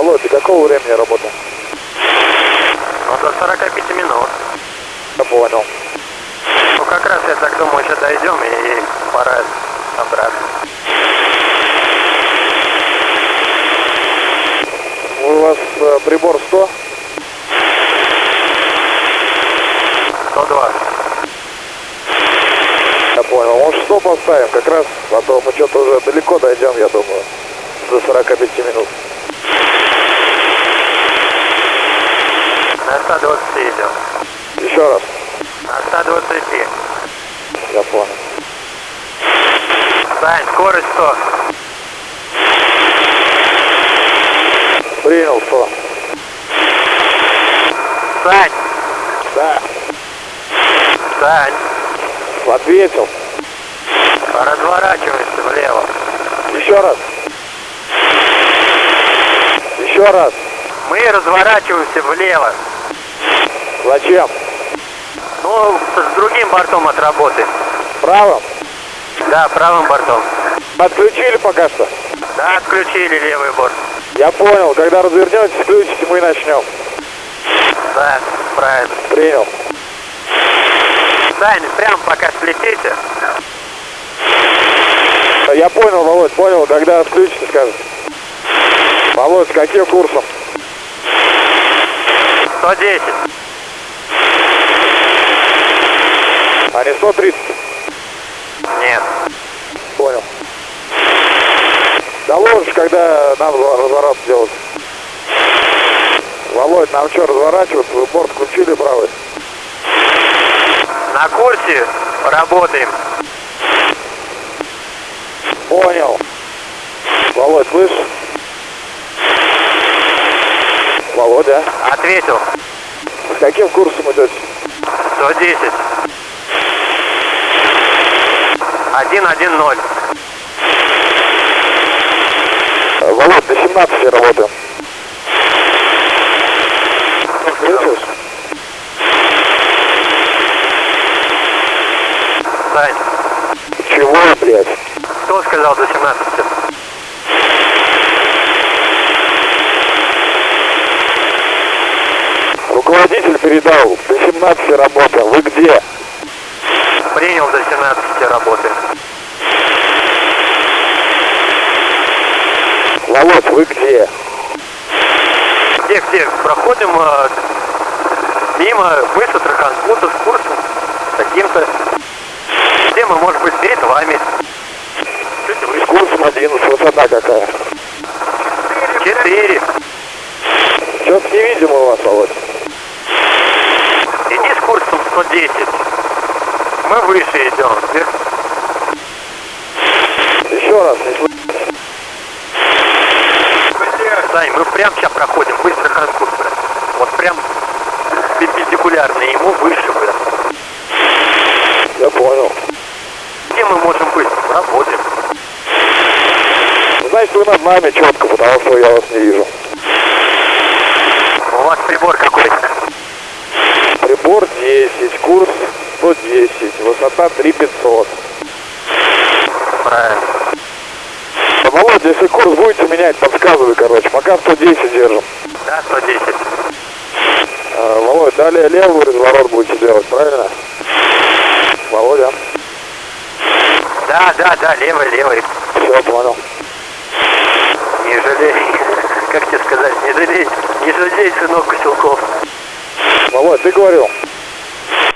Володь, до какого времени работаем? Ну, до 45 минут. Я понял. Ну, как раз я так думаю, сейчас дойдем и пора обратно. У вас э, прибор 100? 120. Я понял. Может 100 поставим как раз, а то мы что-то уже далеко дойдем, я думаю. До 45 минут. На 120 идем. Еще раз. На 120. Я понял. Сань, скорость 100. Принял 100. Сань, Да. Сань, Ответил. разворачивайся влево. Еще раз. Еще раз. Мы разворачиваемся влево. Зачем? Ну, с другим бортом отработаем. Правым? Да, правым бортом. Отключили пока что? Да, отключили левый борт. Я понял. Когда развернетесь, включите, мы начнем. Да, правильно. Принял. Сань, прям пока слетите. Я понял, Володь, понял. Когда отключите, скажете. Володь, с каким курсом? 110. А не 130? Нет. Понял. Доложишь, когда нам разворот делать. Володь, нам что, разворачиваться? Вы борт включили правый? На курсе работаем. Понял. Володь, слышишь? Володя, Ответил. с каким курсом идете? 110. 110. Володь, до 17 работаем. Слышишь? Сань, Чего, блядь? кто сказал до 17? Руководитель передал, до 17 работаем. Вы где? Принял до 17 работаем. Володь, вы где? Где, где? Проходим э, мимо мыса Траханкута с курсом таким-то. Где мы, может быть, перед вами? Чуть С курсом 11, высота какая? Четыре. Что-то не видим у вас, Володь. Иди с курсом 110. Мы выше идем. Еще раз. Сань, мы прям сейчас проходим быстро Ханкут, брат. Вот прям перпендикулярно ему выше, брат. Я понял. Где мы можем быть? Работаем. Значит, вы над нами четко, потому что я вас не вижу. У вас прибор какой? Прибор 10, курс 110, высота 3500. Правильно. Да, Володя, если курс будете менять, подсказывай, короче. Пока 110 держим. Да, 110. А, Володь, далее левый разворот будете делать, правильно? Володя, Да, да, да, левый, левый. все, понял. Не жалей. Как тебе сказать, не жалей. Не жалей, сынок Куселков. Володь, ты говорил?